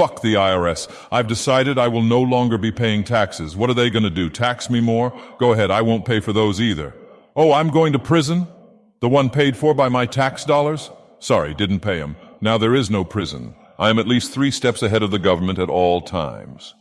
fuck the IRS. I've decided I will no longer be paying taxes. What are they going to do? Tax me more? Go ahead, I won't pay for those either. Oh, I'm going to prison? The one paid for by my tax dollars? Sorry, didn't pay 'em. Now there is no prison. I am at least three steps ahead of the government at all times.